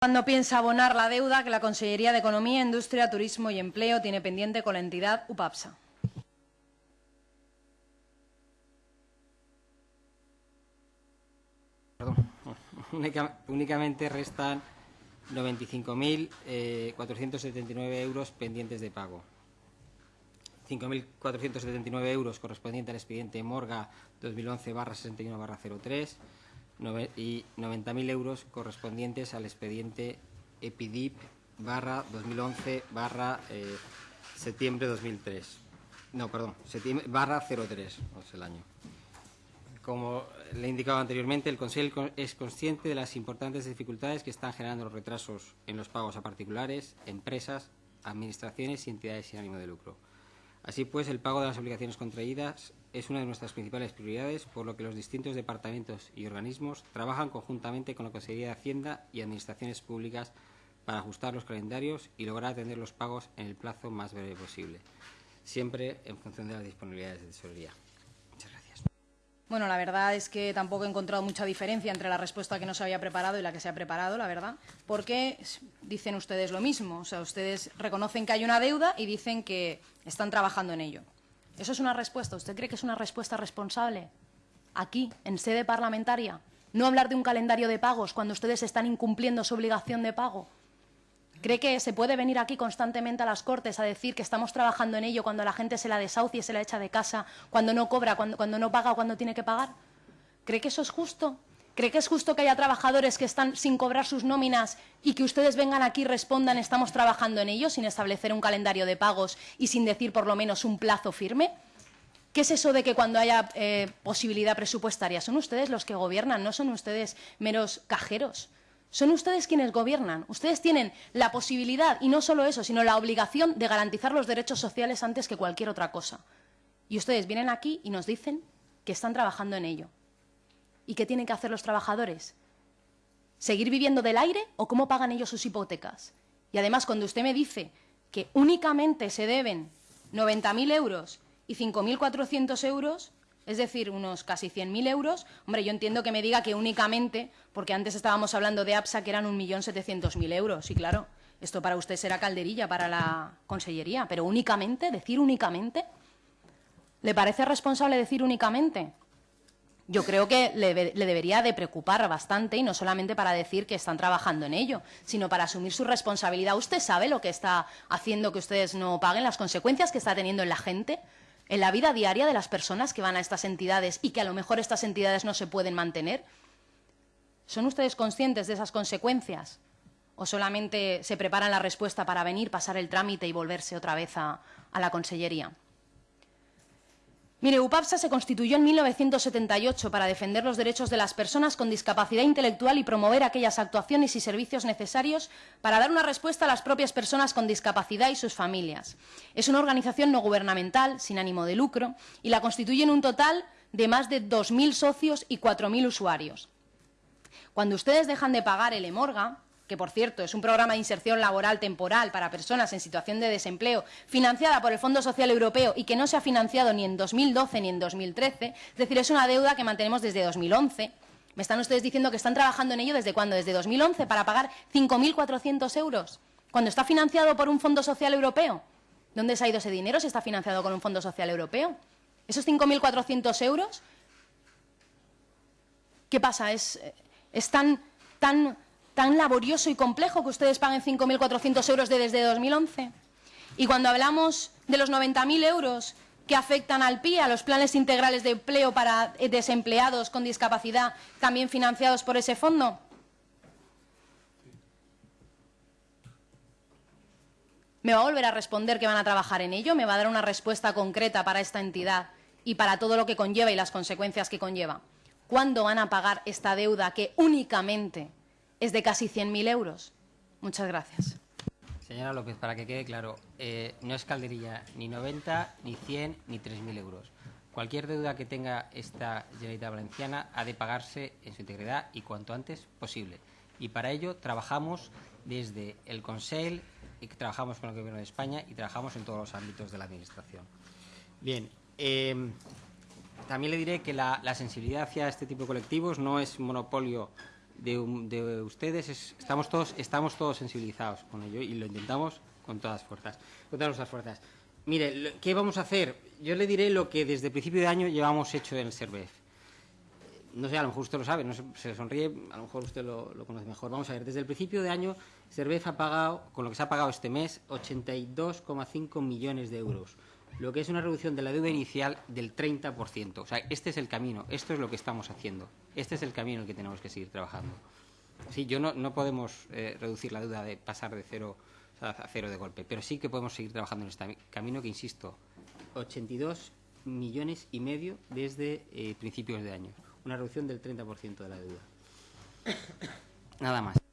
¿Cuándo piensa abonar la deuda que la Consellería de Economía, Industria, Turismo y Empleo tiene pendiente con la entidad UPAPSA? Perdón. únicamente restan 95.479 euros pendientes de pago. 5.479 euros correspondiente al expediente Morga 2011-61-03 y 90.000 euros correspondientes al expediente EPIDIP barra 2011 barra eh, septiembre 2003. No, perdón, septiembre barra 03, no es el año. Como le he indicado anteriormente, el Consejo es consciente de las importantes dificultades que están generando los retrasos en los pagos a particulares, empresas, administraciones y entidades sin ánimo de lucro. Así pues, el pago de las obligaciones contraídas es una de nuestras principales prioridades, por lo que los distintos departamentos y organismos trabajan conjuntamente con la Consejería de Hacienda y Administraciones Públicas para ajustar los calendarios y lograr atender los pagos en el plazo más breve posible, siempre en función de las disponibilidades de tesorería. Bueno, la verdad es que tampoco he encontrado mucha diferencia entre la respuesta que no se había preparado y la que se ha preparado, la verdad, porque dicen ustedes lo mismo. O sea, ustedes reconocen que hay una deuda y dicen que están trabajando en ello. ¿Eso es una respuesta? ¿Usted cree que es una respuesta responsable? Aquí, en sede parlamentaria, no hablar de un calendario de pagos cuando ustedes están incumpliendo su obligación de pago. ¿Cree que se puede venir aquí constantemente a las Cortes a decir que estamos trabajando en ello cuando la gente se la desahucia y se la echa de casa, cuando no cobra, cuando, no paga, cuando tiene que pagar? ¿Cree que eso es justo? ¿Cree que es justo que haya trabajadores que están sin cobrar sus nóminas y que ustedes vengan aquí y respondan estamos trabajando en ello sin establecer un calendario de pagos y sin decir por lo menos un plazo firme? ¿Qué es eso de que cuando haya eh, posibilidad presupuestaria? Son ustedes los que gobiernan, no son ustedes meros cajeros. Son ustedes quienes gobiernan. Ustedes tienen la posibilidad, y no solo eso, sino la obligación de garantizar los derechos sociales antes que cualquier otra cosa. Y ustedes vienen aquí y nos dicen que están trabajando en ello. ¿Y qué tienen que hacer los trabajadores? ¿Seguir viviendo del aire o cómo pagan ellos sus hipotecas? Y además, cuando usted me dice que únicamente se deben 90.000 euros y 5.400 euros, es decir, unos casi 100.000 euros, hombre, yo entiendo que me diga que únicamente, porque antes estábamos hablando de APSA que eran 1.700.000 euros, y claro, esto para usted será calderilla para la consellería, pero únicamente, decir únicamente, ¿le parece responsable decir únicamente? yo creo que le, debería de preocupar bastante y no solamente para decir que están trabajando en ello, sino para asumir su responsabilidad. ¿Usted sabe lo que está haciendo que ustedes no paguen, las consecuencias que está teniendo en la gente, en la vida diaria de las personas que van a estas entidades y que a lo mejor estas entidades no se pueden mantener? ¿Son ustedes conscientes de esas consecuencias? ¿O solamente se preparan la respuesta para venir, pasar el trámite y volverse otra vez a, la consellería? Mire, UPAPSA se constituyó en 1978 para defender los derechos de las personas con discapacidad intelectual y promover aquellas actuaciones y servicios necesarios para dar una respuesta a las propias personas con discapacidad y sus familias. Es una organización no gubernamental, sin ánimo de lucro, y la constituyen un total de más de 2.000 socios y 4.000 usuarios. Cuando ustedes dejan de pagar el EMORGA, que por cierto es un programa de inserción laboral temporal para personas en situación de desempleo, financiada por el Fondo Social Europeo y que no se ha financiado ni en 2012 ni en 2013, es decir, es una deuda que mantenemos desde 2011. Me están ustedes diciendo que están trabajando en ello desde cuándo, desde 2011, para pagar 5.400 euros, cuando está financiado por un Fondo Social Europeo. ¿Dónde se ha ido ese dinero si está financiado con un Fondo Social Europeo? Esos 5.400 euros, ¿qué pasa? ¿Es, tan, tan tan laborioso y complejo que ustedes paguen 5.400 euros desde 2011? Y cuando hablamos de los 90.000 euros que afectan al PIE, a los planes integrales de empleo para desempleados con discapacidad, también financiados por ese fondo, ¿Me va a volver a responder que van a trabajar en ello? ¿Me va a dar una respuesta concreta para esta entidad y para todo lo que conlleva y las consecuencias que conlleva? ¿Cuándo van a pagar esta deuda que únicamente es de casi 100.000 euros. Muchas gracias. Señora López, para que quede claro, eh, no es calderilla ni 90, ni 100, ni 3.000 euros. Cualquier deuda que tenga esta Generalitat Valenciana ha de pagarse en su integridad y cuanto antes posible. Y para ello trabajamos desde el Consell, y trabajamos con el Gobierno de España y trabajamos en todos los ámbitos de la Administración. Bien, eh, también le diré que la, la sensibilidad hacia este tipo de colectivos no es monopolio de, de ustedes es- estamos todos estamos todos sensibilizados con ello y lo intentamos con todas fuerzas, con todas nuestras fuerzas. Mire, ¿qué vamos a hacer? Yo le diré lo que desde el principio de año llevamos hecho en el SERVEF. No sé, a lo mejor usted lo sabe, no sé, se sonríe, a lo mejor usted lo, lo conoce mejor. Vamos a ver, desde el principio de año, Servef ha pagado, con lo que se ha pagado este mes, 82,5 millones de euros, lo que es una reducción de la deuda inicial del 30%. O sea, este es el camino, esto es lo que estamos haciendo, este es el camino en el que tenemos que seguir trabajando. Sí, yo no, no podemos eh, reducir la deuda de pasar de cero a cero de golpe, pero sí que podemos seguir trabajando en este camino que, insisto, 82 millones y medio desde eh, principios de año, una reducción del 30% de la deuda. Nada más.